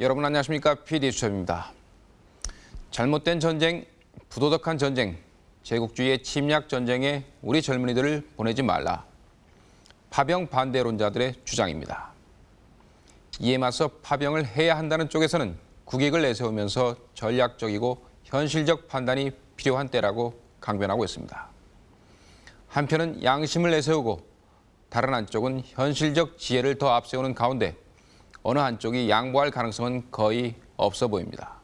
여러분 안녕하십니까? PD 수첩입니다. 잘못된 전쟁, 부도덕한 전쟁, 제국주의의 침략 전쟁에 우리 젊은이들을 보내지 말라. 파병 반대론자들의 주장입니다. 이에 맞서 파병을 해야 한다는 쪽에서는 국익을 내세우면서 전략적이고 현실적 판단이 필요한 때라고 강변하고 있습니다. 한편은 양심을 내세우고 다른 한쪽은 현실적 지혜를 더 앞세우는 가운데 어느 한쪽이 양보할 가능성은 거의 없어 보입니다.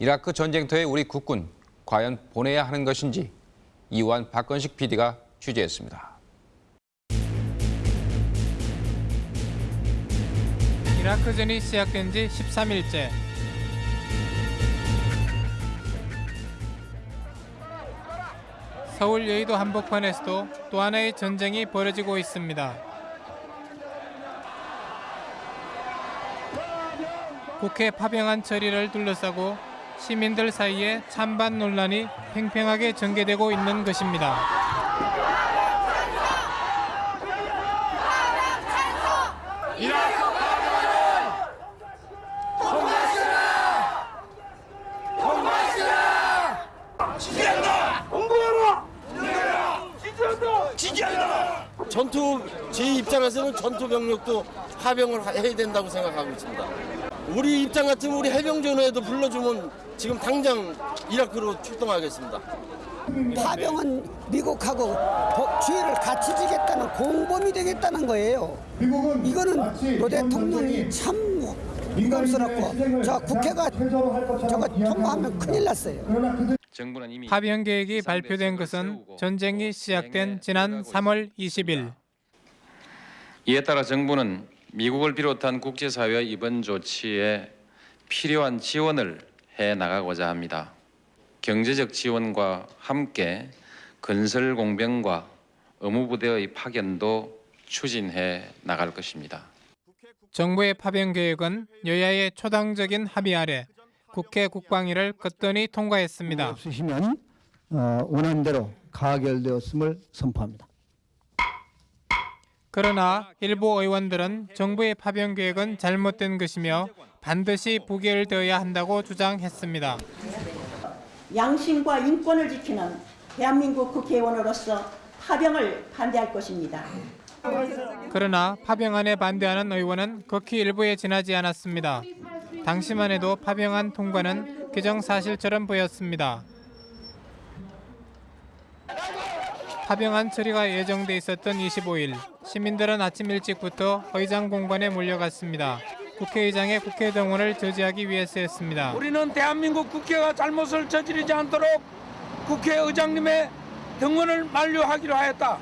이라크 전쟁터에 우리 국군 과연 보내야 하는 것인지 이완 박건식 PD가 취재했습니다. 이라크전이 시작된 지 13일째. 서울 여의도 한복판에서도 또 하나의 전쟁이 벌어지고 있습니다. 국회 파병안 처리를 둘러싸고 시민들 사이에 찬반 논란이 팽팽하게 전개되고 있는 것입니다. 전투 제 입장에서는 전투 병력도 파병을 하- 해야 된다고 생각하고 있습니다. 우리 입장 같으면 우리 해병전에도 불러주면 지금 당장 이라크로 출동하겠습니다. 파병은 미국하고 도- 주의를 같이 지겠다는 공범이 되겠다는 거예요. 이거는 노 대통령이 참 부담스럽고 저 국회가 저거 통과하면 큰일 났어요. 정부는 이미 파병 계획이 발표된 것은 전쟁이 시작된 지난 3월 20일. 이에 따라 정부는 미국을 비롯한 국제사회의 이번 조치에 필요한 지원을 해 나가고자 합니다. 경제적 지원과 함께 건설 공병과 의무부대의 파견도 추진해 나갈 것입니다. 정부의 파병 계획은 여야의 초당적인 합의 아래 국회 국방위를 끝더니 통과했습니다. 없으시면 어, 원안대로 가결되었음을 선포합니다. 그러나 일부 의원들은 정부의 파병 계획은 잘못된 것이며 반드시 부결되어야 한다고 주장했습니다. 양심과 인권을 지키는 대한민국 국회의원으로서 파병을 반대할 것입니다. 그러나 파병안에 반대하는 의원은 극히 일부에 지나지 않았습니다. 당시만 해도 파병안 통과는 기정사실처럼 보였습니다. 파병안 처리가 예정돼 있었던 25일 시민들은 아침 일찍부터 의장 공관에 몰려갔습니다. 국회의장의 국회 동원을 저지하기 위해서였습니다. 우리는 대한민국 국회가 잘못을 저지르지 않도록 국회의장님의 등원을 만료하기로 하였다.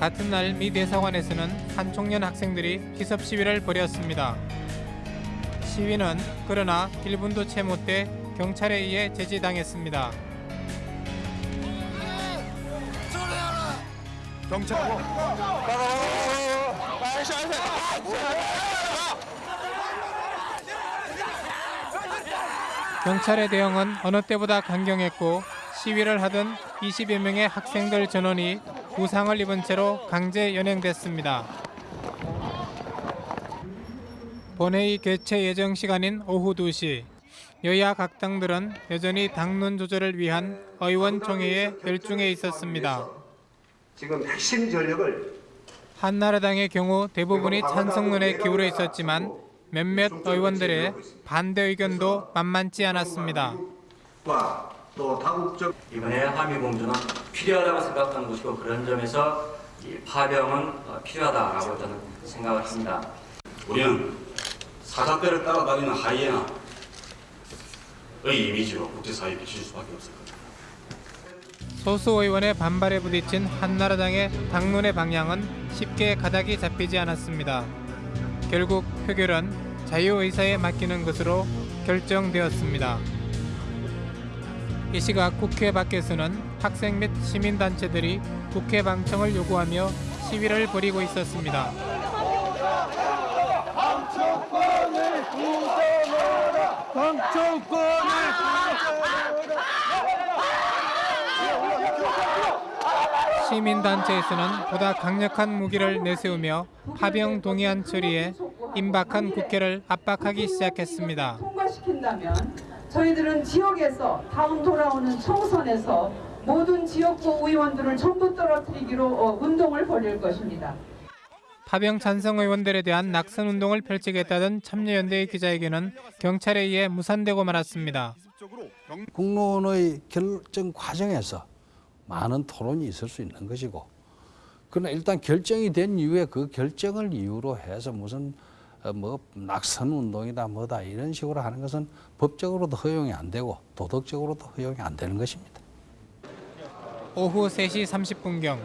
같은 날 미 대사관에서는 한 청년 학생들이 기습 시위를 벌였습니다. 시위는 그러나 1분도 채 못 돼 경찰에 의해 제지당했습니다. 경찰의 대응은 어느 때보다 강경했고 시위를 하던 20여 명의 학생들 전원이 부상을 입은 채로 강제 연행됐습니다. 본회의 개최 예정 시간인 오후 2시 여야 각 당들은 여전히 당론 조절을 위한 의원 총회에 열중해 있었습니다. 지금 핵심 전력을 한나라당의 경우 대부분이 찬성론에 기울어 있었지만 몇몇 의원들의 반대 의견도 만만치 않았습니다. 또 다국적 이번에 한미 공조는 필요하다고 생각하는 것이고 그런 점에서 이 파병은 어, 필요하다라고 저는 생각을 합니다. 우리는 사자떼를 따라다니는 하이에나의 이미지로 국제사회에 비칠 수밖에 없을 겁니다. 소수 의원의 반발에 부딪힌 한나라당의 당론의 방향은 쉽게 가닥이 잡히지 않았습니다. 결국 표결은 자유의사에 맡기는 것으로 결정되었습니다. 이 시각 국회 밖에서는 학생 및 시민단체들이 국회 방청을 요구하며 시위를 벌이고 있었습니다. 시민단체에서는 보다 강력한 무기를 내세우며 파병 동의안 처리에 임박한 국회를 압박하기 시작했습니다. 통과시킨다면 저희들은 지역에서 다음 돌아오는 총선에서 모든 지역구 의원들을 전부 떨어뜨리기로 어, 운동을 벌일 것입니다. 파병 찬성 의원들에 대한 낙선 운동을 펼치겠다던 참여연대의 기자회견은 경찰에 의해 무산되고 말았습니다. 국론의 결정 과정에서 많은 토론이 있을 수 있는 것이고 그러나 일단 결정이 된 이후에 그 결정을 이유로 해서 무슨 어, 뭐 낙선 운동이다 뭐다 이런 식으로 하는 것은 법적으로도 허용이 안 되고 도덕적으로도 허용이 안 되는 것입니다. 오후 3시 30분경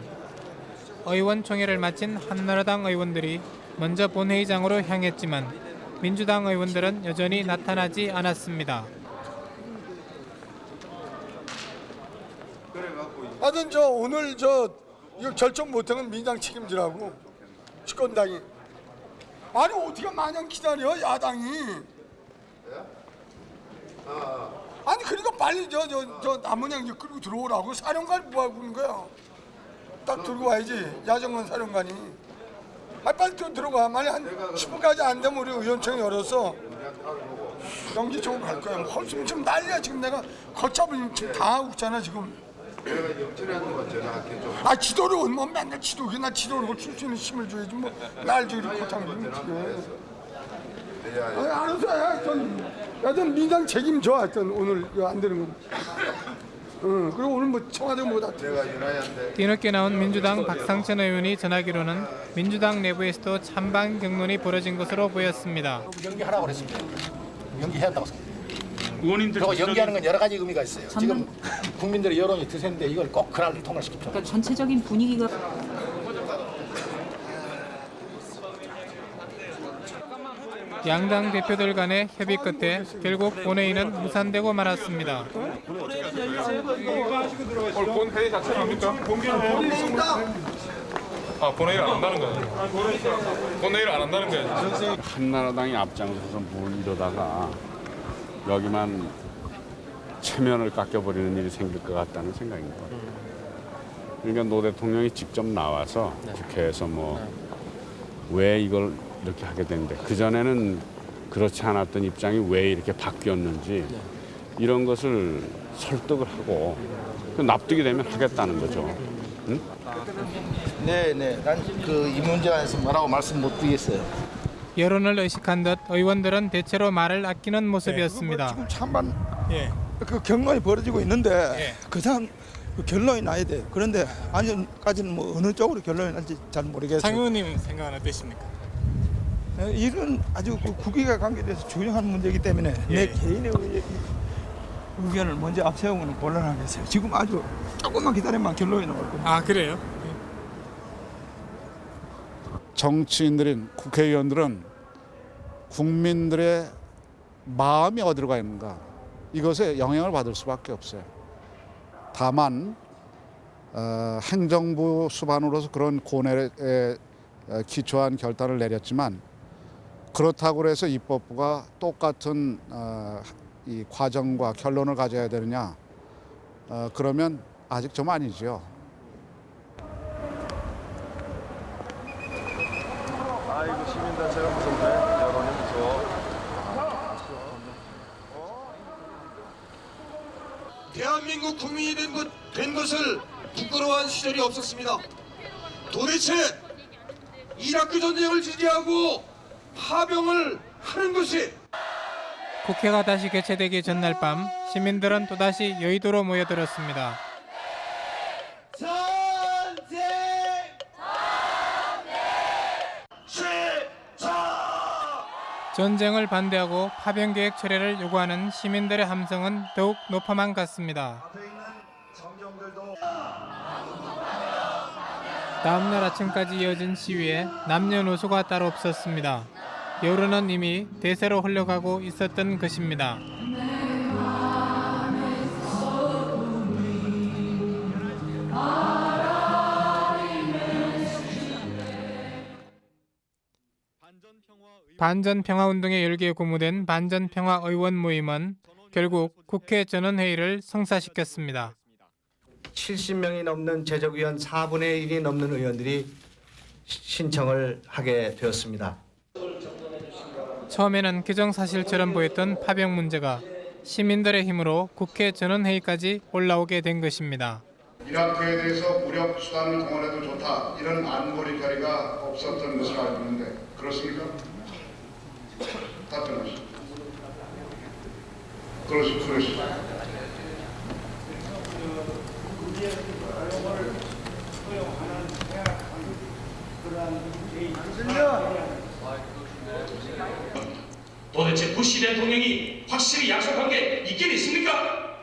의원총회를 마친 한나라당 의원들이 먼저 본회의장으로 향했지만 민주당 의원들은 여전히 나타나지 않았습니다. 하여튼 저 오늘 저 이거 결정 못하는 민당 책임지라고. 집권당이. 아니 어떻게 마냥 기다려 야당이? 아니 그러니까 빨리 저 저저 남은양 이제 끌고 들어오라고. 사령관 뭐하고 있는 거야? 딱 들고 와야지 야정원 사령관이. 아 빨리 좀 들어가. 만약 한 10분까지 안 되면 우리 의원총회 열어서 연기적으로 갈 거야. 뭐 지금 난리야. 지금 내가 걷잡을 지금 다 하고 있잖아 지금 내가 영철이하는 거 제가 할게 좀. 아 지도를 뭐 맨날 지도기 나 지도를 줄수 있는 힘을 줘야지 뭐날 저기 고탕 어떻게 아니 알아서 해 하여튼 하여튼 민당 책임져 하여튼 오늘 안 되는 거. 응 그리고 오늘 뭐 청와대 뭐다 뒤늦게 나온 민주당 박상천 의원이 전하기로는 민주당 내부에서도 찬반 경론이 벌어진 것으로 보였습니다. 연기하라고 그랬습니다. 연기해야 한다고 의원님들 그리고 연기하는 건 여러 가지 의미가 있어요. 지금 국민들의 여론이 드세는데 이걸 꼭 그날 통과시킵니다. 그러니까 전체적인 분위기가 양당 대표들 간의 협의 끝에 결국 본회의는 무산되고 말았습니다. 오늘 본회의 자체는 합니까? 아 본회의를 안 한다는 거예요? 본회의를 안 한다는 거예요? 한나라당이 앞장서서 뭘 이러다가 여기만 체면을 깎여버리는 일이 생길 것 같다는 생각인 것 같아요. 그러니까 노 대통령이 직접 나와서 국회에서 뭐 왜 이걸 이렇게 하게 됐는데 그전에는 그렇지 않았던 입장이 왜 이렇게 바뀌었는지 이런 것을 설득을 하고 그 납득이 되면 하겠다는 거죠. 응? 네 네. 난 그 이 문제에 관해서 뭐라고 말씀 못 드리겠어요. 여론을 의식한 듯 의원들은 대체로 말을 아끼는 모습이었습니다. 지금 찬반 그 경론이 벌어지고 있는데 그 다음 그 결론이 나야 돼 그런데 아직까지는 뭐 어느 쪽으로 결론이 날지 잘 모르겠어요 장 의원님 생각은 어떠십니까? 어, 이런 아주 그 국익에 관계돼서 중요한 문제이기 때문에 내 개인의 의- 의견을 먼저 앞세우는 곤란하겠어요. 지금 아주 조금만 기다리면 결론이 나올 겁니다. 아 그래요? 정치인들인 국회의원들은 국민들의 마음이 어디로 가 있는가 이것에 영향을 받을 수밖에 없어요. 다만 어, 행정부 수반으로서 그런 고뇌에 에, 기초한 결단을 내렸지만 그렇다고 해서 입법부가 똑같은 어, 이 과정과 결론을 가져야 되느냐 어, 그러면 아직 좀 아니죠. 아이고 시민단체가 무섭네. 여론이 무서워. 대한민국 국민이 된, 것, 된 것을 부끄러워한 시절이 없었습니다. 도대체 이라크 전쟁을 지지하고 파병을 하는 것이 국회가 다시 개최되기 전날 밤 시민들은 또다시 여의도로 모여들었습니다. 전쟁을 반대하고 파병 계획 철회를 요구하는 시민들의 함성은 더욱 높아만 갔습니다. 다음날 아침까지 이어진 시위에 남녀노소가 따로 없었습니다. 여론은 이미 대세로 흘러가고 있었던 것입니다. 반전평화운동의 열기에 고무된 반전평화의원 모임은 결국 국회 전원회의를 성사시켰습니다. 70명이 넘는 제적위원 4분의 1이 넘는 의원들이 시- 신청을 하게 되었습니다. 처음에는 규정사실처럼 보였던 파병 문제가 시민들의 힘으로 국회 전원회의까지 올라오게 된 것입니다. 이라크에 대해서 무력 수단을 동원해도 좋다 이런 안보리 자리가 없었던 것으로 알고 있는데 그렇습니까? 답변하시죠. 그렇습, 도대체 부시 대통령이 확실히 약속한 게 있긴 있습니까?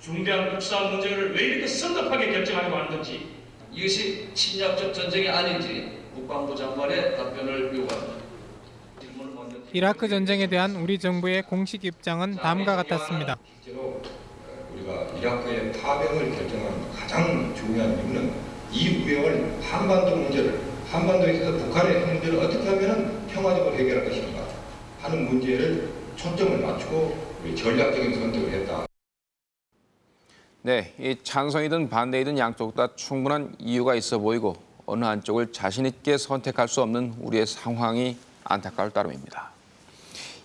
중대한 국산 문제를 왜 이렇게 성급하게 결정하려고 하는 건지 이것이 침략적 전쟁이 아닌지 국방부 장관의 답변을 요구합니다. 이라크 전쟁에 대한 우리 정부의 공식 입장은 다음과 같았습니다. 우리가 이라크의 파병을 결정하는 가장 중요한 이유는 이 우영을 한반도 문제를 한반도에 있어서 북한의 문제를 어떻게 하면 평화적으로 해결할 것인가 하는 문제를 초점을 맞추고 우리 전략적인 선택을 했다. 네, 이 찬성이든 반대이든 양쪽 다 충분한 이유가 있어 보이고 어느 한쪽을 자신 있게 선택할 수 없는 우리의 상황이 안타까울 따름입니다.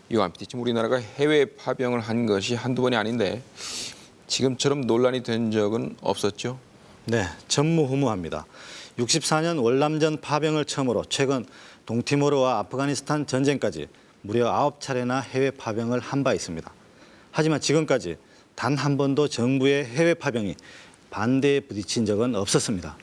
이와 함께 지금 우리나라가 해외 파병을 한 것이 한두 번이 아닌데 지금처럼 논란이 된 적은 없었죠? 네, 전무후무합니다. 64년 월남전 파병을 처음으로 최근 동티모르와 아프가니스탄 전쟁까지 무려 9차례나 해외 파병을 한 바 있습니다. 하지만 지금까지 단 한 번도 정부의 해외 파병이 반대에 부딪힌 적은 없었습니다.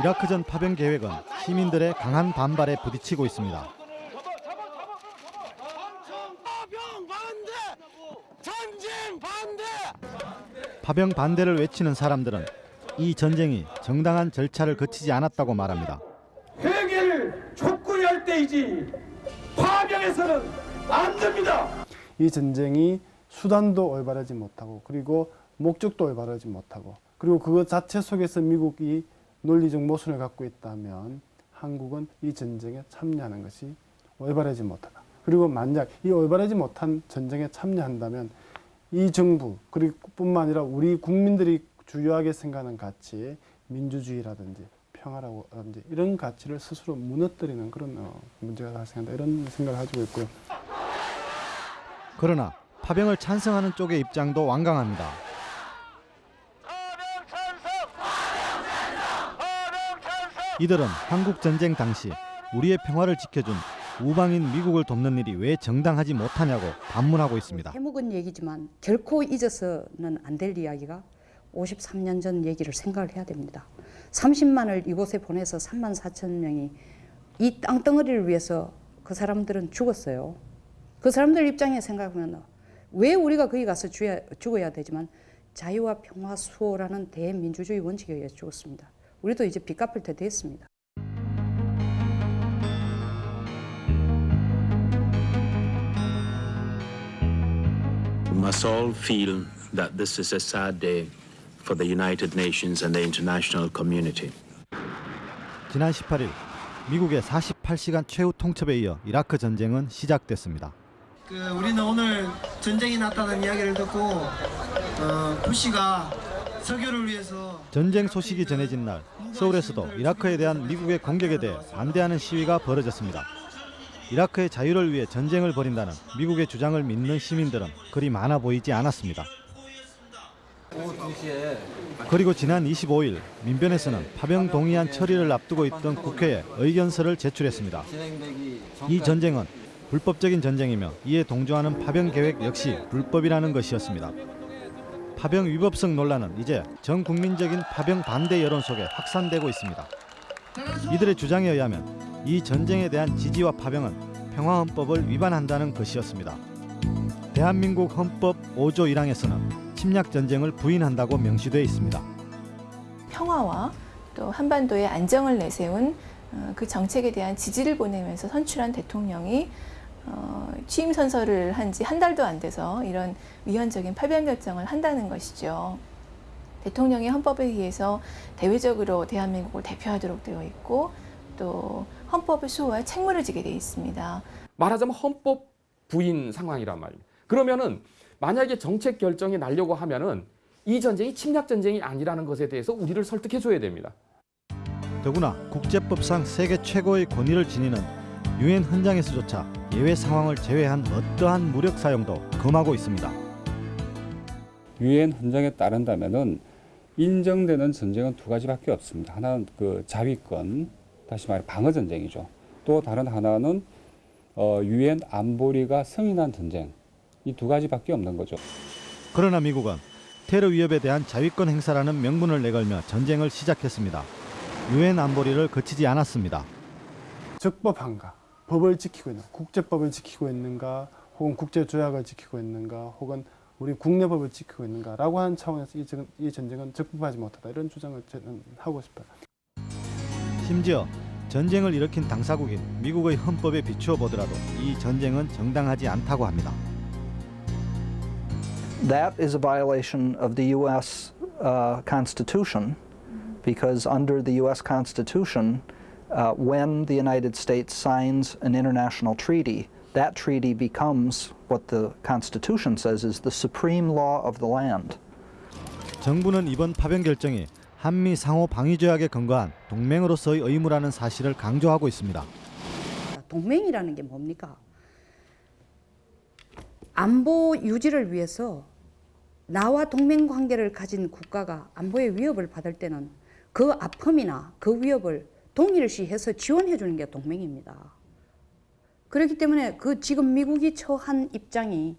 이라크전 파병 계획은 시민들의 강한 반발에 부딪히고 있습니다. 파병 반대를 외치는 사람들은 이 전쟁이 정당한 절차를 거치지 않았다고 말합니다. 회개를 촉구히 할 때이지 파병에서는 안 됩니다. 이 전쟁이 수단도 올바르지 못하고 그리고 목적도 올바르지 못하고 그리고 그것 자체 속에서 미국이 논리적 모순을 갖고 있다면 한국은 이 전쟁에 참여하는 것이 올바르지 못하다. 그리고 만약 이 올바르지 못한 전쟁에 참여한다면 이 정부 그리고 뿐만 아니라 우리 국민들이 주요하게 생각하는 가치 민주주의라든지 평화라든지 이런 가치를 스스로 무너뜨리는 그런 어, 문제가 발생한다 이런 생각을 가지고 있고요. 그러나 파병을 찬성하는 쪽의 입장도 완강합니다. 이들은 한국 전쟁 당시 우리의 평화를 지켜준 우방인 미국을 돕는 일이 왜 정당하지 못하냐고 반문하고 있습니다. 해묵은 얘기지만 결코 잊어서는 안 될 이야기가 53년 전 얘기를 생각을 해야 됩니다. 30만을 이곳에 보내서 3만 4천 명이 이 땅덩어리를 위해서 그 사람들은 죽었어요. 그 사람들 입장에 생각하면 왜 우리가 거기 가서 죽어야, 죽어야 되지만 자유와 평화 수호라는 대민주주의 원칙에 의해 죽었습니다. 우리도 이제 빚 갚을 때 됐습니다. Must all feel that this is a sad day for the United Nations and the international community. 지난 18일 미국의 48시간 최후 통첩에 이어 이라크 전쟁은 시작됐습니다. 그 우리는 오늘 전쟁이 났다는 이야기를 듣고 어, 부시가 석유를 위해서 전쟁 소식이 전해진 날 서울에서도 이라크에 대한 미국의 공격에 대해 반대하는 시위가 벌어졌습니다. 이라크의 자유를 위해 전쟁을 벌인다는 미국의 주장을 믿는 시민들은 그리 많아 보이지 않았습니다. 그리고 지난 25일 민변에서는 파병 동의안 처리를 앞두고 있던 국회에 의견서를 제출했습니다. 이 전쟁은 불법적인 전쟁이며 이에 동조하는 파병 계획 역시 불법이라는 것이었습니다. 파병 위법성 논란은 이제 전 국민적인 파병 반대 여론 속에 확산되고 있습니다. 이들의 주장에 의하면 이 전쟁에 대한 지지와 파병은 평화헌법을 위반한다는 것이었습니다. 대한민국 헌법 5조 1항에서는 침략 전쟁을 부인한다고 명시되어 있습니다. 평화와 또 한반도의 안정을 내세운 어, 그 정책에 대한 지지를 보내면서 선출한 대통령이 어, 취임 선서를 한 지 한 달도 안 돼서 이런 위헌적인 파병 결정을 한다는 것이죠. 대통령이 헌법에 의해서 대외적으로 대한민국을 대표하도록 되어 있고 또 헌법을 수호할 책무를 지게 되어 있습니다. 말하자면 헌법 부인 상황이란 말입니다. 그러면은 만약에 정책 결정이 나려고 하면은 이 전쟁이 침략 전쟁이 아니라는 것에 대해서 우리를 설득해 줘야 됩니다. 더구나 국제법상 세계 최고의 권위를 지니는 유엔 헌장에서조차 예외 상황을 제외한 어떠한 무력 사용도 금하고 있습니다. 유엔 헌장에 따른다면은 인정되는 전쟁은 두 가지밖에 없습니다. 하나는 그 자위권, 다시 말해 방어 전쟁이죠. 또 다른 하나는 어, 유엔 안보리가 승인한 전쟁. 이 두 가지밖에 없는 거죠. 그러나 미국은 테러 위협에 대한 자위권 행사라는 명분을 내걸며 전쟁을 시작했습니다. 유엔 안보리를 거치지 않았습니다. 적법한가, 법을 지키고 있는, 국제법을 지키고 있는가, 혹은 국제 조약을 지키고 있는가, 혹은 우리 국내법을 지키고 있는가라고 하는 차원에서 이, 전- 이 전쟁은 적법하지 못하다 이런 주장을 저는 하고 싶어요. 심지어 전쟁을 일으킨 당사국인 미국의 헌법에 비추어 보더라도 이 전쟁은 정당하지 않다고 합니다. That is a violation of the U.S. Uh, Constitution because under the U.S. Constitution, uh, when the United States signs an international treaty, that treaty becomes what the Constitution says is the supreme law of the land. 정부는 이번 파병 결정이 한미 상호 방위 조약에 근거한 동맹으로서의 의무라는 사실을 강조하고 있습니다. 동맹이라는 게 뭡니까? 안보 유지를 위해서 나와 동맹 관계를 가진 국가가 안보의 위협을 받을 때는 그 아픔이나 그 위협을 동일시해서 지원해 주는 게 동맹입니다. 그렇기 때문에 그 지금 미국이 처한 입장이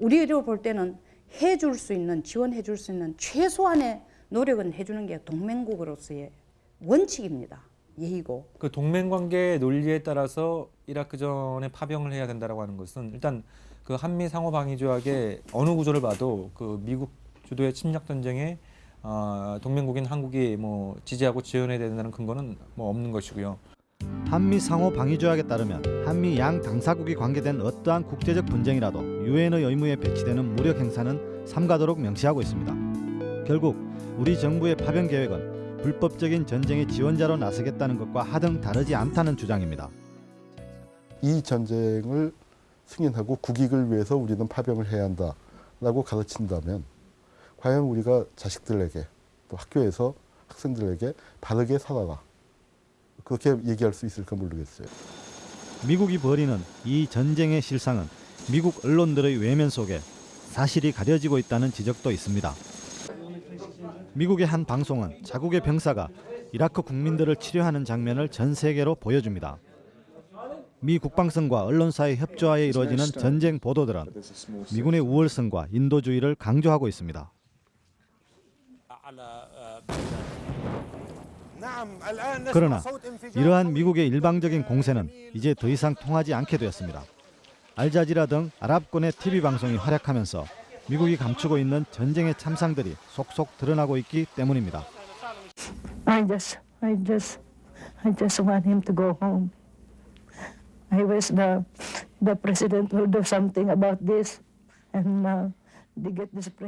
우리로 볼 때는 해줄 수 있는 지원해 줄 수 있는 최소한의 노력은 해주는 게 동맹국으로서의 원칙입니다. 예의고. 그 동맹 관계 논리에 따라서 이라크전에 파병을 해야 된다라고 하는 것은 일단 그 한미 상호 방위 조약의 어느 구조를 봐도 그 미국 주도의 침략 전쟁에 어, 동맹국인 한국이 뭐 지지하고 지원해야 된다는 근거는 뭐 없는 것이고요. 한미 상호 방위 조약에 따르면 한미 양 당사국이 관계된 어떠한 국제적 분쟁이라도 유엔의 의무에 배치되는 무력 행사는 삼가도록 명시하고 있습니다. 결국 우리 정부의 파병 계획은 불법적인 전쟁의 지원자로 나서겠다는 것과 하등 다르지 않다는 주장입니다. 이 전쟁을 승인하고 국익을 위해서 우리는 파병을 해야 한다라고 가르친다면 과연 우리가 자식들에게 또 학교에서 학생들에게 바르게 살아라 그렇게 얘기할 수 있을까 모르겠어요. 미국이 벌이는 이 전쟁의 실상은 미국 언론들의 외면 속에 사실이 가려지고 있다는 지적도 있습니다. 미국의 한 방송은 자국의 병사가 이라크 국민들을 치료하는 장면을 전 세계로 보여줍니다. 미 국방성과 언론사의 협조하에 이루어지는 전쟁 보도들은 미군의 우월성과 인도주의를 강조하고 있습니다. 그러나 이러한 미국의 일방적인 공세는 이제 더 이상 통하지 않게 되었습니다. 알자지라 등 아랍권의 TV 방송이 활약하면서 미국이 감추고 있는 전쟁의 참상들이 속속 드러나고 있기 때문입니다. I just, I just, I just want him to go home. I wish the, the president will do something about this and uh,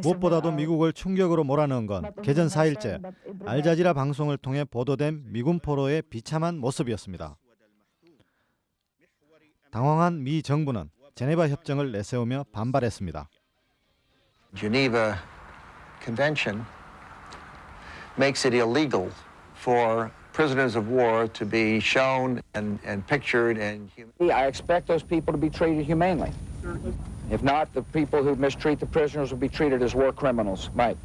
무엇보다도. 미국을 충격으로 몰아넣은 건 개전 4일째 알자지라 방송을 통해 보도된 미군 포로의 비참한 모습이었습니다. 당황한 미 정부는 제네바 협정을 내세우며 반발했습니다. Geneva Convention makes it illegal for prisoners of war to be shown and, and pictured and I expect those people to be treated humanely. If not, the people who mistreat the prisoners will be treated as war criminals. Mike.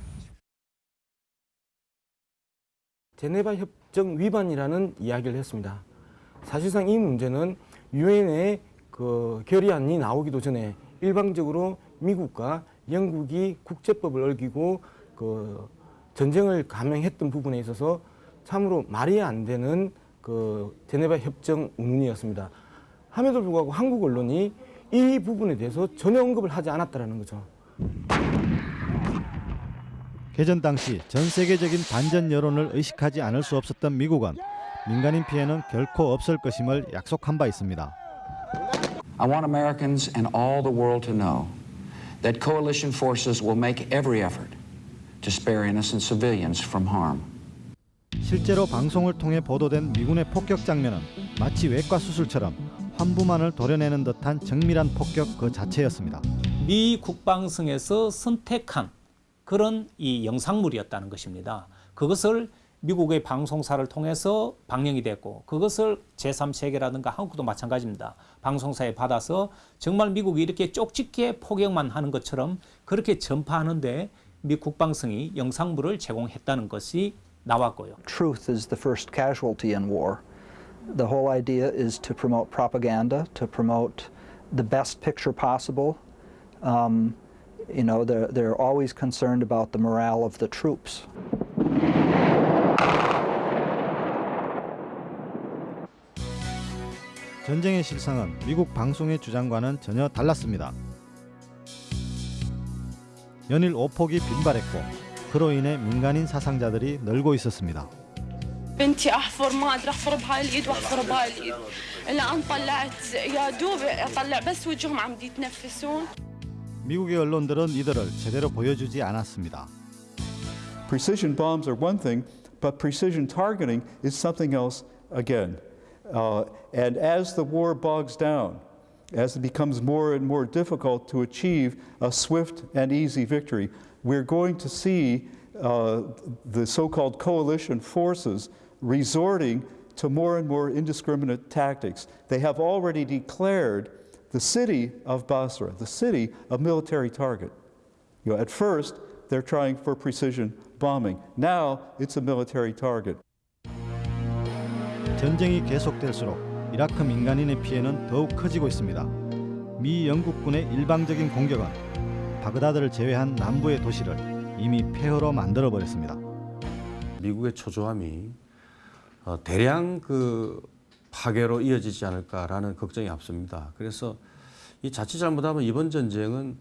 제네바 협정 위반이라는 이야기를 했습니다. 사실상 이 문제는 유엔의 그 결의안이 나오기도 전에 일방적으로 미국과 영국이 국제법을 어기고 그 전쟁을 감행했던 부분에 있어서 참으로 말이 안 되는 그 제네바 협정 운운이었습니다. 함에도 불구하고 한국 언론이 이 부분에 대해서 전혀 언급을 하지 않았다라는 거죠. 개전 당시 전 세계적인 반전 여론을 의식하지 않을 수 없었던 미국은 민간인 피해는 결코 없을 것임을 약속한 바 있습니다. I want Americans and all the world to know that coalition forces will make every effort to spare innocent civilians from harm. 실제로 방송을 통해 보도된 미군의 폭격 장면은 마치 외과 수술처럼 환부만을 도려내는 듯한 정밀한 폭격 그 자체였습니다. 미 국방성에서 선택한 그런 이 영상물이었다는 것입니다. 그것을 미국의 방송사를 통해서 방영이 됐고 그것을 제3세계라든가 한국도 마찬가지입니다. 방송사에 받아서 정말 미국이 이렇게 쪽집게 포격만 하는 것처럼 그렇게 전파하는데 미 국방성이 영상물을 제공했다는 것이 나왔고요. Truth is the first casualty in war. The whole idea is to promote propaganda, to promote the best picture possible. Um, you know, they're, they're always concerned about the morale of the troops. 전쟁의 실상은 미국 방송의 주장과는 전혀 달랐습니다. 연일 오폭이 빈발했고 그로 인해 민간인 사상자들이 늘고 있었습니다. بنتي احفر ما ادري احفر بهاي الايد واحفر بهاي الايد الا ان طلعت يا دوب اطلع بس وجههم عم يتنفسون 미국의 언론들은 이들을 제대로 보여주지 않았습니다. Precision bombs are one thing, but precision targeting is something else again. Uh, and as the war bogs down, as it becomes more and more difficult to achieve a swift and easy victory, we're going to see uh, the so called coalition forces resorting to more and more indiscriminate tactics. They have already declared the city of Basra, the city a military target. You know, at first, they're trying for precision bombing. Now, it's a military target. 전쟁이 계속될수록 이라크 민간인의 피해는 더욱 커지고 있습니다. 미 영국군의 일방적인 공격은 바그다드를 제외한 남부의 도시를 이미 폐허로 만들어 버렸습니다. 미국의 초조함이 어, 대량 그 파괴로 이어지지 않을까라는 걱정이 앞섭니다. 그래서 이 자칫 잘못하면 이번 전쟁은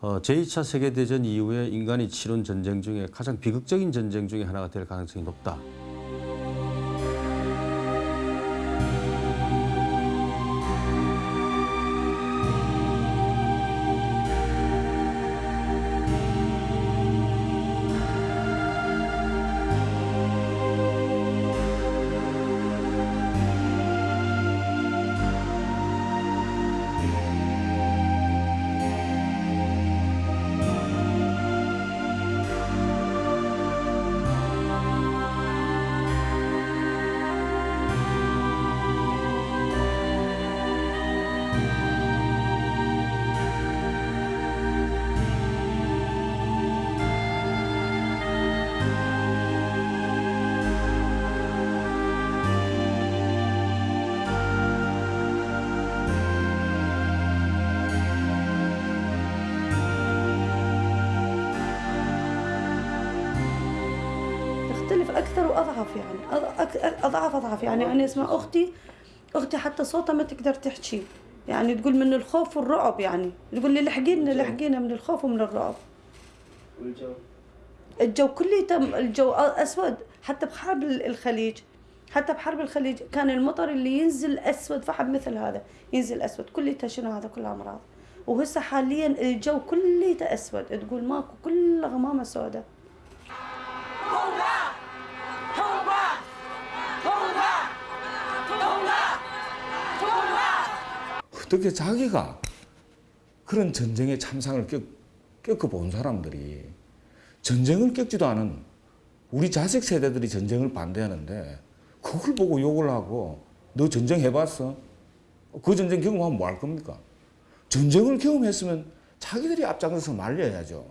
어, 제2차 세계대전 이후에 인간이 치른 전쟁 중에 가장 비극적인 전쟁 중에 하나가 될 가능성이 높다. واضعف يعني اضعاف اضعاف يعني أنا اسمع أختي أختي حتى صوتها ما تقدر تحكي يعني تقول من الخوف والرعب يعني تقول لي لحقينا لحقينا من الخوف ومن الرعب. والجو؟ الجو كله الجو أسود حتى بحرب الخليج حتى بحرب الخليج كان المطر اللي ينزل أسود فحب مثل هذا ينزل أسود كله شنو هذا كله أمراض. وهسه حاليا الجو كله اسود تقول ماكو كله غمامة سوداء. 어떻게 자기가 그런 전쟁의 참상을 겪, 겪어본 사람들이 전쟁을 겪지도 않은 우리 자식 세대들이 전쟁을 반대하는데 그걸 보고 욕을 하고 너 전쟁 해봤어? 그 전쟁 경험하면 뭐 할 겁니까? 전쟁을 경험했으면 자기들이 앞장서서 말려야죠.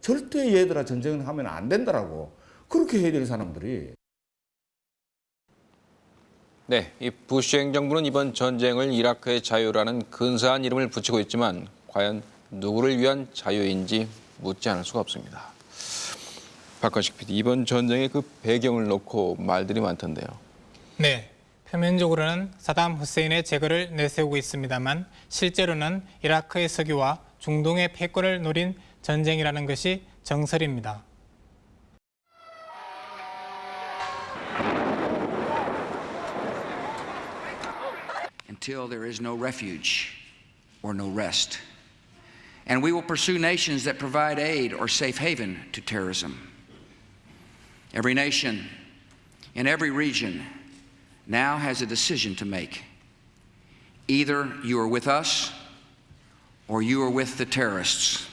절대 얘들아 전쟁을 하면 안 된다라고 그렇게 해야 될 사람들이 네, 이 부시 행정부는 이번 전쟁을 이라크의 자유라는 근사한 이름을 붙이고 있지만 과연 누구를 위한 자유인지 묻지 않을 수가 없습니다. 박건식 PD, 이번 전쟁의 그 배경을 놓고 말들이 많던데요. 네, 표면적으로는 사담 후세인의 제거를 내세우고 있습니다만 실제로는 이라크의 석유와 중동의 패권을 노린 전쟁이라는 것이 정설입니다. until there is no refuge or no rest. And we will pursue nations that provide aid or safe haven to terrorism. Every nation in every region now has a decision to make. Either you are with us or you are with the terrorists.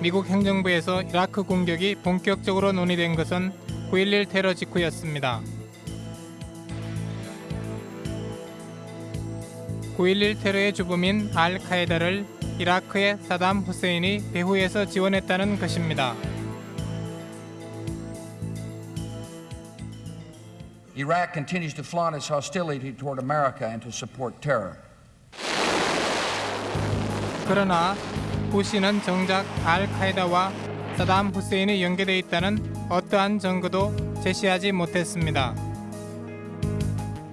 미국 행정부에서 이라크 공격이 본격적으로 논의된 것은 9.11 테러 직후였습니다. 9.11 테러의 주범인 알-카에다를 이라크의 사담 후세인이 배후에서 지원했다는 것입니다. Iraq continues to flaunt its hostility toward America and to support terror. 그러나 부시는 정작 알-카에다와 사담 후세인이 연계되어 있다는 어떠한 증거도 제시하지 못했습니다.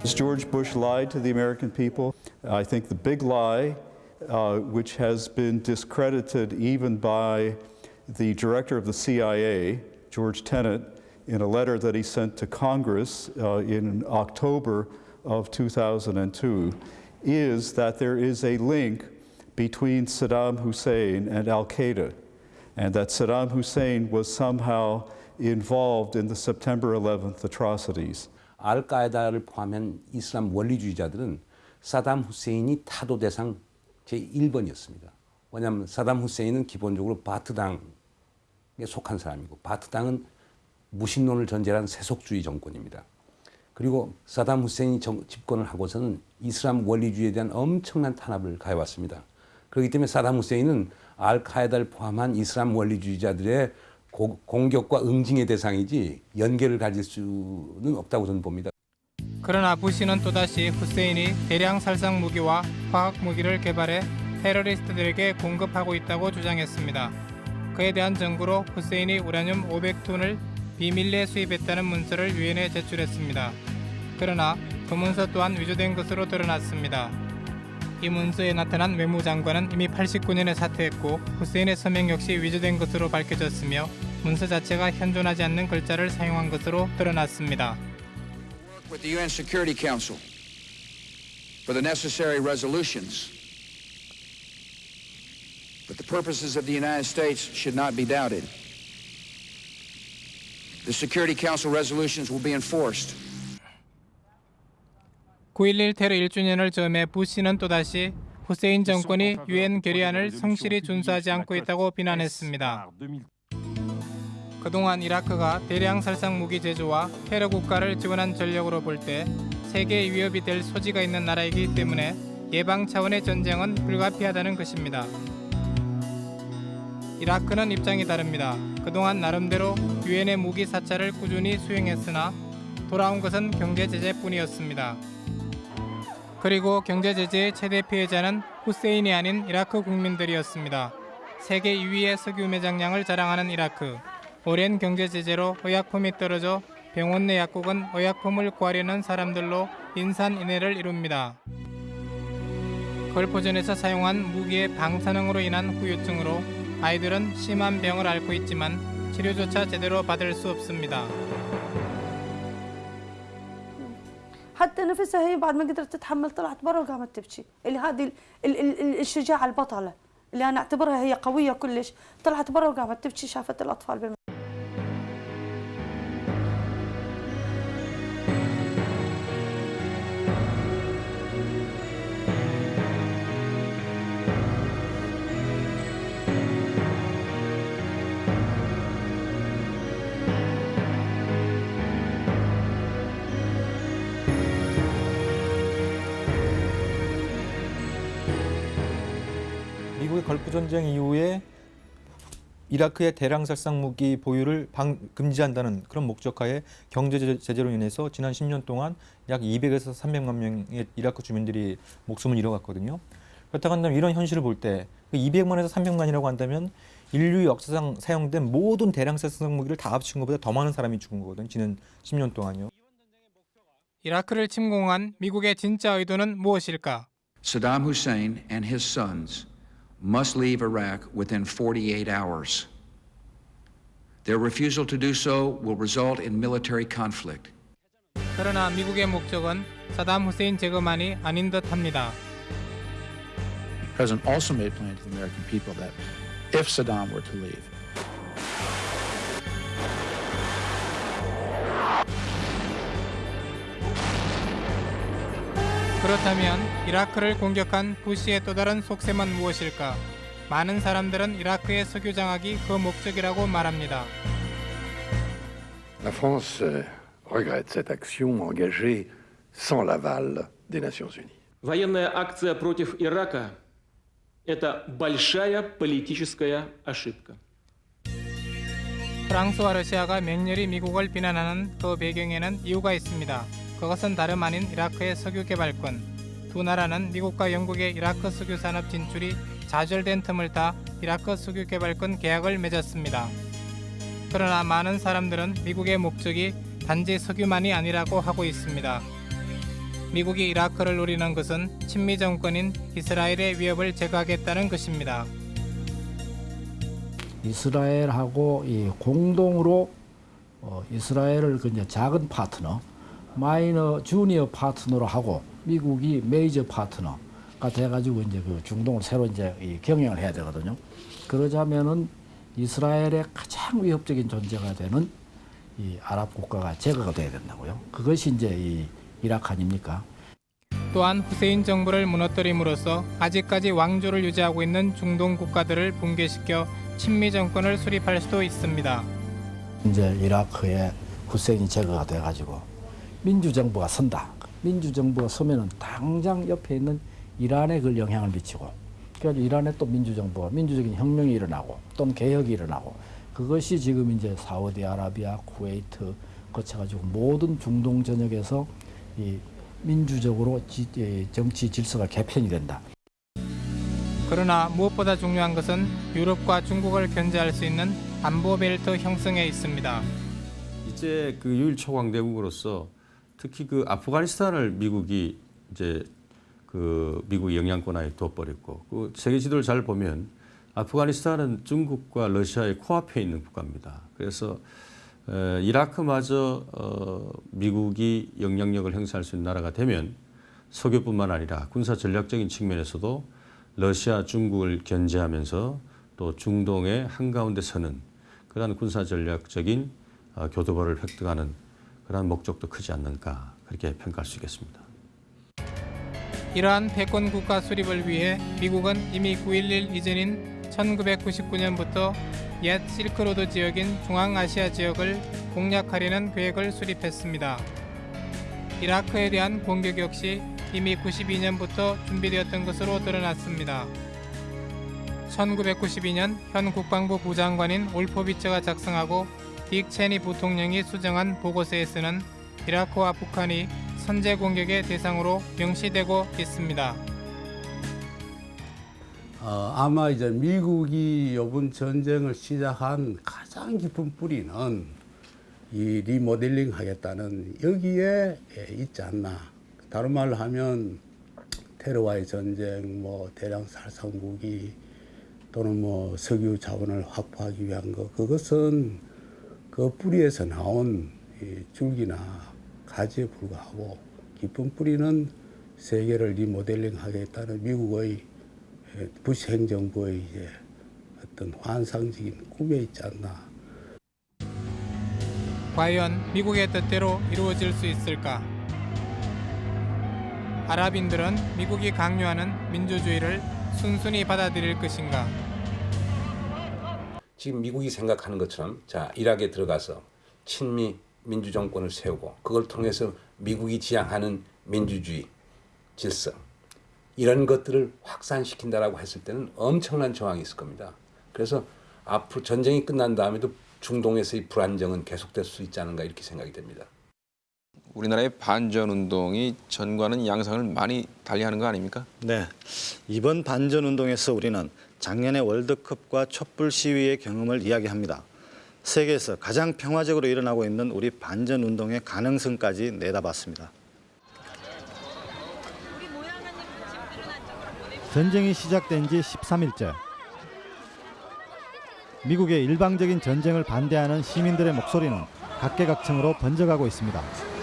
George Bush lied to the American people? I think the big lie, uh, which has been discredited even by the director of the CIA, George Tenet, in a letter that he sent to Congress uh, in October of 2002, is that there is a link between Saddam Hussein and Al Qaeda, and that Saddam Hussein was somehow involved in the September 11th atrocities. 알카에다를 포함한 이슬람 원리주의자들은 사담 후세인이 타도 대상 제1번이었습니다. 왜냐하면 사담 후세인은 기본적으로 바트당에 속한 사람이고 바트당은 무신론을 전제한 세속주의 정권입니다. 그리고 사담 후세인이 정, 집권을 하고서는 이슬람 원리주의에 대한 엄청난 탄압을 가해왔습니다. 그렇기 때문에 사담 후세인은 알카에다를 포함한 이슬람 원리주의자들의 고, 공격과 응징의 대상이지 연계를 가질 수는 없다고 저는 봅니다. 그러나 부시는 또다시 후세인이 대량 살상 무기와 화학 무기를 개발해 테러리스트들에게 공급하고 있다고 주장했습니다. 그에 대한 증거로 후세인이 우라늄 500톤을 비밀리에 수입했다는 문서를 유엔에 제출했습니다. 그러나 그 문서 또한 위조된 것으로 드러났습니다. 이 문서에 나타난 외무장관은 이미 89년에 사퇴했고 후세인의 서명 역시 위조된 것으로 밝혀졌으며 문서 자체가 현존하지 않는 글자를 사용한 것으로 드러났습니다. With the UN Security Council for the necessary resolutions. But the purposes of the United States should not be doubted. The Security Council resolutions will be enforced. 9.11 테러 1주년을 점해 부시는 또다시 후세인 정권이 유엔 결의안을 성실히 준수하지 않고 있다고 비난했습니다. 그동안 이라크가 대량 살상 무기 제조와 테러 국가를 지원한 전력으로 볼 때 세계의 위협이 될 소지가 있는 나라이기 때문에 예방 차원의 전쟁은 불가피하다는 것입니다. 이라크는 입장이 다릅니다. 그동안 나름대로 유엔의 무기 사찰을 꾸준히 수행했으나 돌아온 것은 경제 제재뿐이었습니다. 그리고 경제 제재의 최대 피해자는 후세인이 아닌 이라크 국민들이었습니다. 세계 2위의 석유 매장량을 자랑하는 이라크. 오랜 경제 제재로 의약품이 떨어져 병원 내 약국은 의약품을 구하려는 사람들로 인산인해를 이룹니다. 걸포전에서 사용한 무기의 방사능으로 인한 후유증으로 아이들은 심한 병을 앓고 있지만 치료조차 제대로 받을 수 없습니다. حتى نفسها هي بعد ما قدرت تتحمل طلعت برا وقامت تبكي اللي هذه ال- ال- ال- الشجاعة البطلة اللي أنا أعتبرها هي قوية كلش طلعت برا وقامت تبكي شافت الأطفال 전쟁 이후에 이라크의 대량 살상 무기 보유를 방, 금지한다는 그런 목적하에 경제 제- 제재로 인해서 지난 10년 동안 약 200에서 300만 명의 이라크 주민들이 목숨을 잃어갔거든요. 그렇다고 한다면 이런 현실을 볼 때 200만에서 300만이라고 한다면 인류 역사상 사용된 모든 대량 살상 무기를 다 합친 것보다 더 많은 사람이 죽은 거거든요. 지난 10년 동안요. 이라크를 침공한 미국의 진짜 의도는 무엇일까? Saddam Hussein and his sons must leave Iraq within 48 hours. Their refusal to do so will result in military conflict. 그러나 미국의 목적은 사담 후세인 제거만이 아닌 듯합니다. The president also made plain to the American people that if Saddam were to leave, 그렇다면 이라크를 공격한 부시의 또 다른 속셈은 무엇일까? 많은 사람들은 이라크의 석유 장악이 그 목적이라고 말합니다. La France euh, regrette cette action engagée sans l'aval des Nations Unies. Военная акция против Ирака – это большая политическая ошибка. 프랑스와 러시아가 맹렬히 미국을 비난하는 그 배경에는 이유가 있습니다. 그것은 다름 아닌 이라크의 석유 개발권. 두 나라는 미국과 영국의 이라크 석유 산업 진출이 좌절된 틈을 타 이라크 석유 개발권 계약을 맺었습니다. 그러나 많은 사람들은 미국의 목적이 단지 석유만이 아니라고 하고 있습니다. 미국이 이라크를 노리는 것은 친미 정권인 이스라엘의 위협을 제거하겠다는 것입니다. 이스라엘하고 이 공동으로 어, 이스라엘을 그 작은 파트너, 마이너 주니어 파트너로 하고 미국이 메이저 파트너가 돼가지고 이제 그 중동을 새로 이제 이 경영을 해야 되거든요. 그러자면은 이스라엘의 가장 위협적인 존재가 되는 이 아랍 국가가 제거가 돼야 된다고요. 그것이 이제 이 이라크 아닙니까? 또한 후세인 정부를 무너뜨림으로써 아직까지 왕조를 유지하고 있는 중동 국가들을 붕괴시켜 친미 정권을 수립할 수도 있습니다. 이제 이라크에 후세인이 제거가 돼가지고 민주정부가 선다. 민주정부가 서면은 당장 옆에 있는 이란에 그 영향을 미치고 그래서 이란에 또 민주정부가 민주적인 혁명이 일어나고 또는 개혁이 일어나고 그것이 지금 이제 사우디아라비아, 쿠웨이트 거쳐가지고 모든 중동 전역에서 이 민주적으로 지, 이 정치 질서가 개편이 된다. 그러나 무엇보다 중요한 것은 유럽과 중국을 견제할 수 있는 안보 벨트 형성에 있습니다. 이제 그 유일 초강대국으로서 특히 그 아프가니스탄을 미국이 이제 그 미국 영향권 하에 둬버렸고 그 세계 지도를 잘 보면 아프가니스탄은 중국과 러시아의 코앞에 있는 국가입니다. 그래서 에, 이라크마저 어, 미국이 영향력을 행사할 수 있는 나라가 되면 석유뿐만 아니라 군사 전략적인 측면에서도 러시아, 중국을 견제하면서 또 중동의 한가운데 서는 그러한 군사 전략적인 어, 교두보를 획득하는 그러한 목적도 크지 않는가 그렇게 평가할 수 있겠습니다. 이러한 패권 국가 수립을 위해 미국은 이미 9.11 이전인 1999년부터 옛 실크로드 지역인 중앙아시아 지역을 공략하려는 계획을 수립했습니다. 이라크에 대한 공격 역시 이미 92년부터 준비되었던 것으로 드러났습니다. 1992년 현 국방부 부장관인 올포비처가 작성하고 딕 체니 부통령이 수정한 보고서에서는 이라크와 북한이 선제 공격의 대상으로 명시되고 있습니다. 어, 아마 이제 미국이 이번 전쟁을 시작한 가장 깊은 뿌리는 이 리모델링 하겠다는 여기에 예, 있지 않나. 다른 말로 하면 테러와의 전쟁, 뭐 대량 살상 무기 또는 뭐 석유 자원을 확보하기 위한 것 그것은 그 뿌리에서 나온 이 줄기나 가지에 불과하고 깊은 뿌리는 세계를 리모델링 하겠다는 미국의 예, 부시 행정부의 이제 어떤 환상적인 꿈에 있지 않나. 과연 미국의 뜻대로 이루어질 수 있을까? 아랍인들은 미국이 강요하는 민주주의를 순순히 받아들일 것인가? 지금 미국이 생각하는 것처럼 자 이락에 들어가서 친미 민주 정권을 세우고 그걸 통해서 미국이 지향하는 민주주의 질서 이런 것들을 확산시킨다라고 했을 때는 엄청난 저항이 있을 겁니다. 그래서 앞으로 전쟁이 끝난 다음에도 중동에서의 불안정은 계속될 수 있지 않은가 이렇게 생각이 됩니다. 우리나라의 반전 운동이 전과는 양상을 많이 달리하는 거 아닙니까? 네. 이번 반전 운동에서 우리는 작년의 월드컵과 촛불 시위의 경험을 이야기합니다. 세계에서 가장 평화적으로 일어나고 있는 우리 반전 운동의 가능성까지 내다봤습니다. 전쟁이 시작된 지 13일째. 미국의 일방적인 전쟁을 반대하는 시민들의 목소리는 각계각층으로 번져가고 있습니다.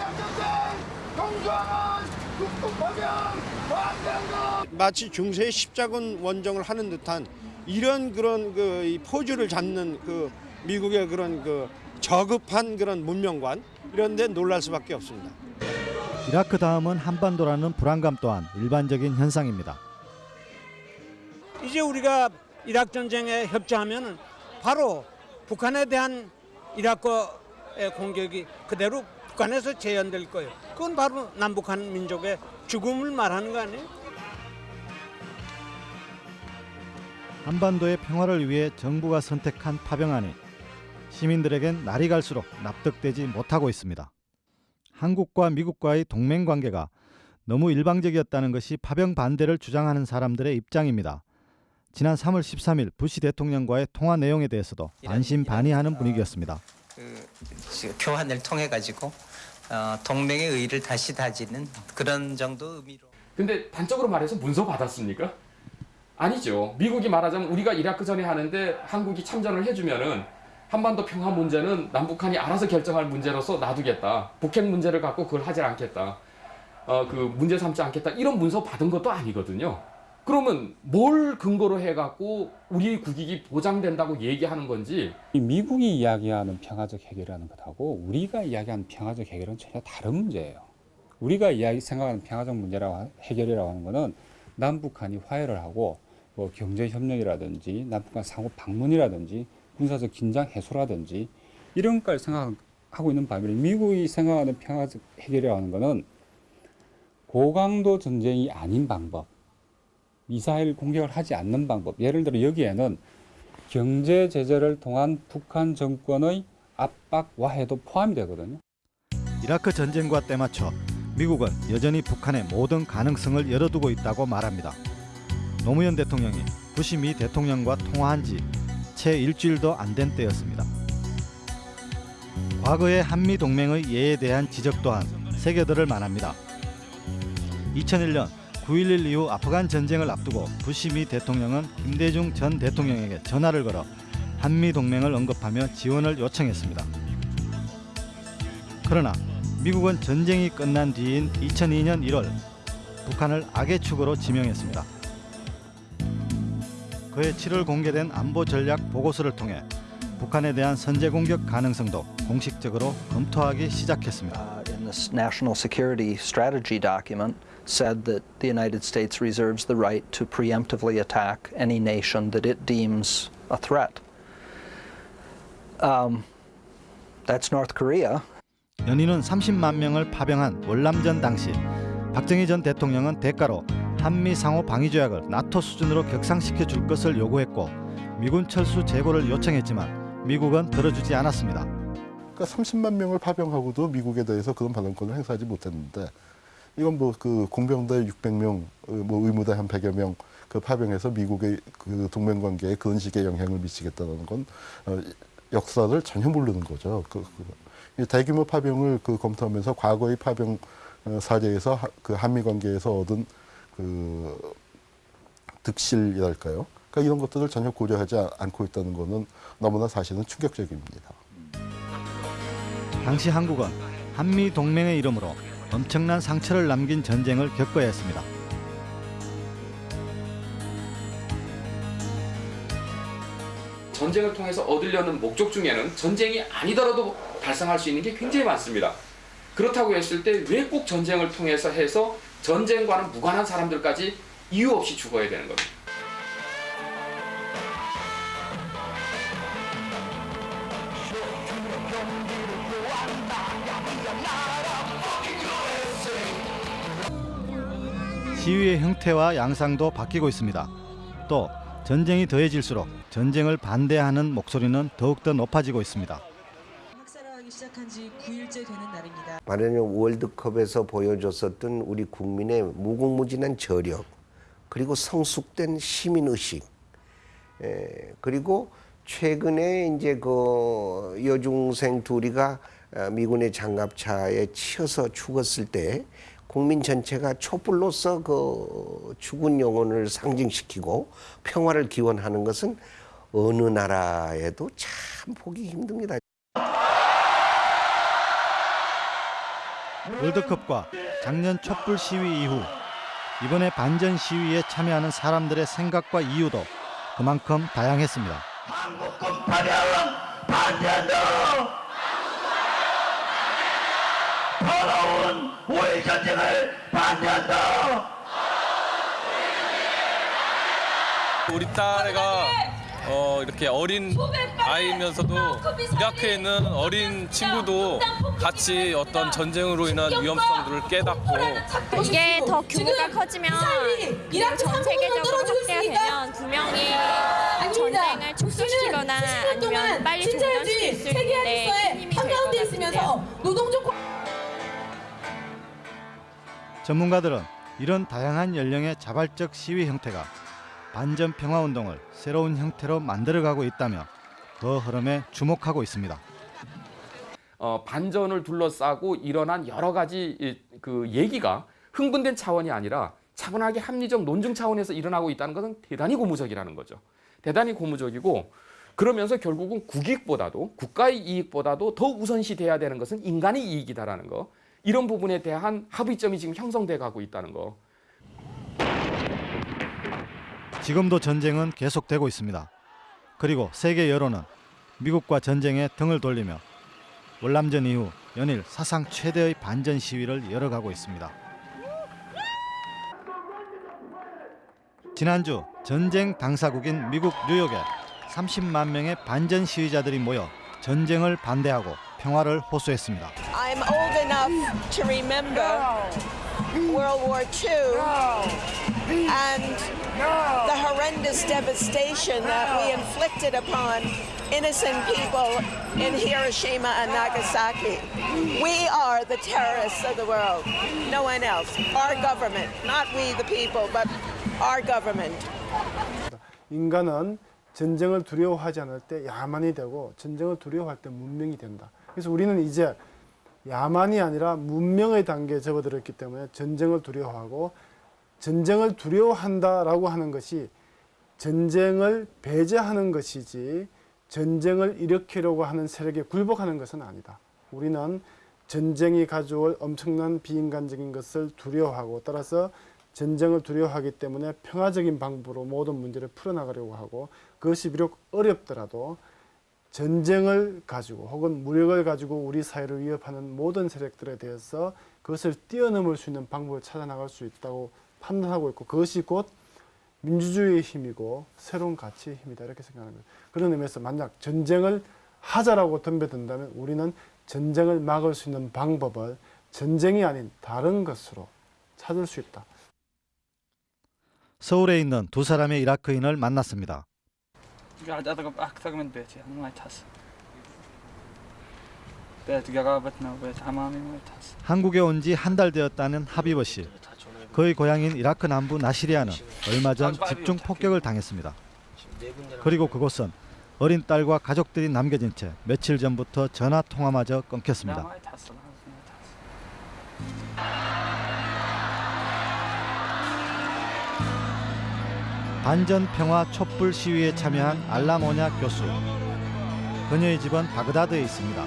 마치 중세의 십자군 원정을 하는 듯한 이런 그런 그 포즈를 잡는 그 미국의 그런 그 저급한 그런 문명관 이런 데 놀랄 수밖에 없습니다. 이라크 다음은 한반도라는 불안감 또한 일반적인 현상입니다. 이제 우리가 이라크 전쟁에 협조하면은 바로 북한에 대한 이라크의 공격이 그대로 북한에서 재현될 거예요. 그건 바로 남북한 민족의 죽음을 말하는 거 아니에요? 한반도의 평화를 위해 정부가 선택한 파병안이 시민들에겐 날이 갈수록 납득되지 못하고 있습니다. 한국과 미국과의 동맹 관계가 너무 일방적이었다는 것이 파병 반대를 주장하는 사람들의 입장입니다. 지난 3월 13일 부시 대통령과의 통화 내용에 대해서도 반신반의하는 분위기였습니다. 그 교환을 통해 가지고 어, 동맹의 의의를 다시 다지는 그런 정도 의미로. 근데 단적으로 말해서 문서 받았습니까? 아니죠. 미국이 말하자면 우리가 이라크 전에 하는데 한국이 참전을 해주면은 한반도 평화 문제는 남북한이 알아서 결정할 문제로서 놔두겠다. 북핵 문제를 갖고 그걸 하지 않겠다. 어, 그 문제 삼지 않겠다. 이런 문서 받은 것도 아니거든요. 그러면 뭘 근거로 해갖고 우리 국익이 보장된다고 얘기하는 건지 이 미국이 이야기하는 평화적 해결이라는 것하고 우리가 이야기하는 평화적 해결은 전혀 다른 문제예요. 우리가 이야기 생각하는 평화적 문제라고 하- 해결이라고 하는 것은 남북한이 화해를 하고 뭐 경제 협력이라든지 남북한 상호 방문이라든지 군사적 긴장 해소라든지 이런 걸 생각하고 있는 반면에 미국이 생각하는 평화적 해결이라고 하는 것은 고강도 전쟁이 아닌 방법, 미사일 공격을 하지 않는 방법. 예를 들어 여기에는 경제 제재를 통한 북한 정권의 압박 와해도 포함이 되거든요. 이라크 전쟁과 때맞춰 미국은 여전히 북한의 모든 가능성을 열어두고 있다고 말합니다. 노무현 대통령이 부시 미 대통령과 통화한 지 채 일주일도 안 된 때였습니다. 과거의 한미 동맹의 예에 대한 지적 또한 새겨들을 만합니다. 2001년 9.11 이후 아프간 전쟁을 앞두고 부시 미 대통령은 김대중 전 대통령에게 전화를 걸어 한미 동맹을 언급하며 지원을 요청했습니다. 그러나 미국은 전쟁이 끝난 뒤인 2002년 1월 북한을 악의 축으로 지명했습니다. 그해 7월 공개된 안보 전략 보고서를 통해 북한에 대한 선제 공격 가능성도 공식적으로 검토하기 시작했습니다. in this national security strategy document said that the United States reserves the right to preemptively attack any nation that it deems a threat. Um, that's North Korea. 연인은 30만 명을 파병한 월남전 당시 박정희 전 대통령은 대가로 한미 상호 방위 조약을 나토 수준으로 격상시켜 줄 것을 요구했고 미군 철수 재고를 요청했지만 미국은 들어주지 않았습니다. 그러니까 30만 명을 파병하고도 미국에 대해서 그런 발언권을 행사하지 못했는데 이건 뭐 그 공병대 600명, 어, 뭐 의무대 한 100여 명 그 파병해서 미국의 그 동맹 관계에 그런 식의 영향을 미치겠다는 건 어, 역사를 전혀 모르는 거죠. 그, 그, 이 대규모 파병을 그 검토하면서 과거의 파병 어, 사례에서 하, 그 한미 관계에서 얻은 그 득실이랄까요? 그러니까 이런 것들을 전혀 고려하지 아- 않고 있다는 거는 너무나 사실은 충격적입니다. 당시 한국은 한미 동맹의 이름으로 엄청난 상처를 남긴 전쟁을 겪어야 했습니다. 전쟁을 통해서 얻으려는 목적 중에는 전쟁이 아니더라도 달성할 수 있는 게 굉장히 많습니다. 그렇다고 했을 때 왜 꼭 전쟁을 통해서 해서 전쟁과는 무관한 사람들까지 이유 없이 죽어야 되는 겁니다. 시위의 형태와 양상도 바뀌고 있습니다. 또 전쟁이 더해질수록 전쟁을 반대하는 목소리는 더욱더 높아지고 있습니다. 학살하기 시작한 지 9일째 되는. 말하자면 월드컵에서 보여줬었던 우리 국민의 무궁무진한 저력 그리고 성숙된 시민의식 에, 그리고 최근에 이제 그 여중생 둘이가 어, 미군의 장갑차에 치여서 죽었을 때 국민 전체가 촛불로서 그 죽은 영혼을 상징시키고 평화를 기원하는 것은 어느 나라에도 참 보기 힘듭니다. 월드컵과 작년 촛불 시위 이후 이번에 반전 시위에 참여하는 사람들의 생각과 이유도 그만큼 다양했습니다. 더러운 우회 전쟁을 반대한다. 우리 딸애가 어, 이렇게 어린 아이면서도 이라크에 있는 어린 친구도 같이 어떤 전쟁으로 인한 위험성들을 깨닫고 이게 더 규모가 커지면 그리고 전 세계적으로 확대가 되면 분명히 전쟁을 축소시키거나 아니면 빨리 종전시킬 수 있는데 큰 힘이 될것 같은데요. 전문가들은 이런 다양한 연령의 자발적 시위 형태가 반전 평화 운동을 새로운 형태로 만들어가고 있다며 그 흐름에 주목하고 있습니다. 어, 반전을 둘러싸고 일어난 여러 가지 이, 그 얘기가 흥분된 차원이 아니라 차분하게 합리적 논증 차원에서 일어나고 있다는 것은 대단히 고무적이라는 거죠. 대단히 고무적이고 그러면서 결국은 국익보다도 국가의 이익보다도 더 우선시 돼야 되는 것은 인간의 이익이다라는 거. 이런 부분에 대한 합의점이 지금 형성돼 가고 있다는 거. 지금도 전쟁은 계속되고 있습니다. 그리고 세계 여론은 미국과 전쟁에 등을 돌리며 월남전 이후 연일 사상 최대의 반전 시위를 열어가고 있습니다. 지난주 전쟁 당사국인 미국 뉴욕에 30만 명의 반전 시위자들이 모여 전쟁을 반대하고 평화를 호소했습니다. I'm old enough to remember World War II and the horrendous devastation that we inflicted upon innocent people in Hiroshima and Nagasaki. We are the terrorists of the world, no one else. Our government, not we the people, but our government. 인간은 전쟁을 두려워하지 않을 때 야만이 되고 전쟁을 두려워할 때 문명이 된다. 그래서 우리는 이제 야만이 아니라 문명의 단계에 접어들었기 때문에 전쟁을 두려워하고 전쟁을 두려워한다라고 하는 것이 전쟁을 배제하는 것이지 전쟁을 일으키려고 하는 세력에 굴복하는 것은 아니다. 우리는 전쟁이 가져올 엄청난 비인간적인 것을 두려워하고 따라서 전쟁을 두려워하기 때문에 평화적인 방법으로 모든 문제를 풀어나가려고 하고 그것이 비록 어렵더라도 전쟁을 가지고 혹은 무력을 가지고 우리 사회를 위협하는 모든 세력들에 대해서 그것을 뛰어넘을 수 있는 방법을 찾아나갈 수 있다고 판단하고 있고 그것이 곧 민주주의의 힘이고 새로운 가치의 힘이다 이렇게 생각하는 거예요. 그런 의미에서 만약 전쟁을 하자라고 덤벼든다면 우리는 전쟁을 막을 수 있는 방법을 전쟁이 아닌 다른 것으로 찾을 수 있다. 서울에 있는 두 사람의 이라크인을 만났습니다. 한국에 온 지 한 달 되었다는 하비버 씨. 그의 고향인 이라크 남부 나시리아는 얼마 전 집중 폭격을 당했습니다. 그리고 그곳은 어린 딸과 가족들이 남겨진 채 며칠 전부터 전화 통화마저 끊겼습니다. 반전 평화 촛불 시위에 참여한 알라모냐 교수. 그녀의 집은 바그다드에 있습니다.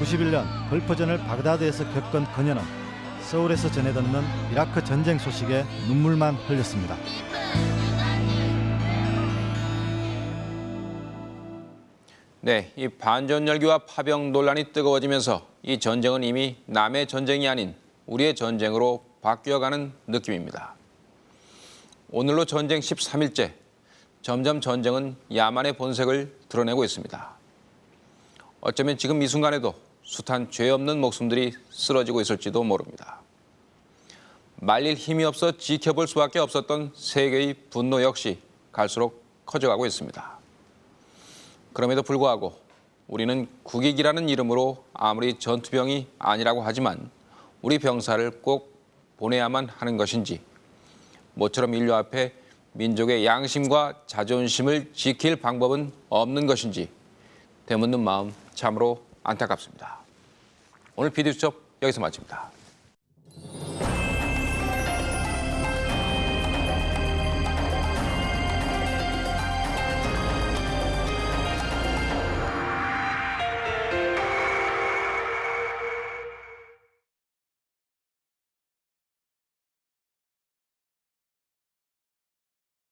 91년 걸퍼전을 바그다드에서 겪은 그녀는 서울에서 전해 듣는 이라크 전쟁 소식에 눈물만 흘렸습니다. 네, 이 반전 열기와 파병 논란이 뜨거워지면서 이 전쟁은 이미 남의 전쟁이 아닌 우리의 전쟁으로 바뀌어가는 느낌입니다. 오늘로 전쟁 13일째, 점점 전쟁은 야만의 본색을 드러내고 있습니다. 어쩌면 지금 이 순간에도 숱한 죄 없는 목숨들이 쓰러지고 있을지도 모릅니다. 말릴 힘이 없어 지켜볼 수밖에 없었던 세계의 분노 역시 갈수록 커져가고 있습니다. 그럼에도 불구하고 우리는 국익이라는 이름으로 아무리 전투병이 아니라고 하지만 우리 병사를 꼭 보내야만 하는 것인지 모처럼 인류 앞에 민족의 양심과 자존심을 지킬 방법은 없는 것인지 되묻는 마음 참으로 안타깝습니다. 오늘 비디오 수첩 여기서 마칩니다.